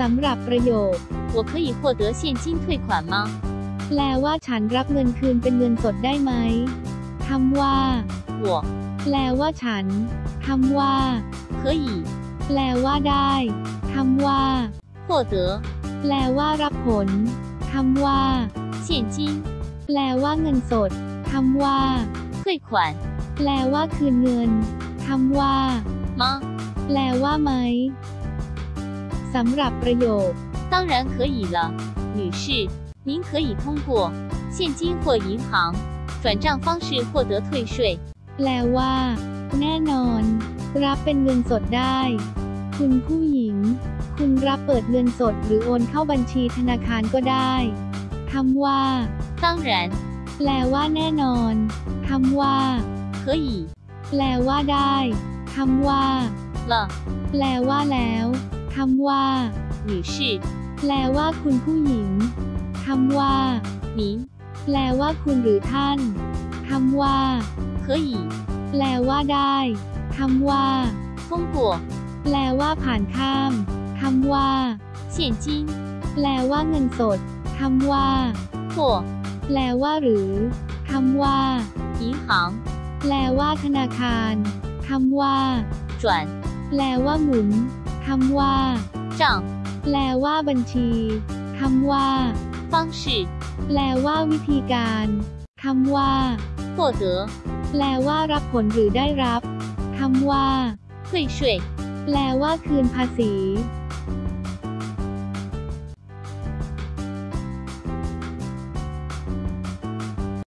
สำหรับประโยค 我可以获得现金退款吗？ แปลว่าฉันรับเงินคืนเป็นเงินสดได้ไหมคำว่า 我 แปลว่าฉันคำว่า 可以 แปลว่าได้คำว่า 获得 แปลว่ารับผลคำว่า 现金 แปลว่าเงินสดคำว่า 退款 แปลว่าคืนเงินคำว่า 吗？ แปลว่าไหม สำหรับประโยค 当然可以了，女士，您可以通过现金或银行转账方式获得退税。 แปลว่า แน่นอน รับเป็นเงินสดได้ คุณผู้หญิง คุณรับเปิดเงินสดหรือโอนเข้าบัญชีธนาคารก็ได้คำว่า 当然 แปลว่าแน่นอนคำว่า 可以 แปลว่าได้คำว่า 了， แปลว่าแล้ว คำว่าหรือชิแปลว่าคุณผู้หญิงคำว่าหนีแปลว่าคุณหรือท่านคำว่าเคยแปลว่าได้คำว่าฟงกัวแปลว่าผ่านข้ามคำว่าเฉียนจิ้งแปลว่าเงินสดคำว่าหัวแปลว่าหรือคำว่าอีหางแปลว่าธนาคารคำว่าจวนแปลว่าหมุน คำว่า 账 แปลว่าบัญชีคำว่า 方式 แปลว่าวิธีการคำว่า 获得 แปลว่ารับผลหรือได้รับคำว่า 退税 แปลว่าคืนภาษี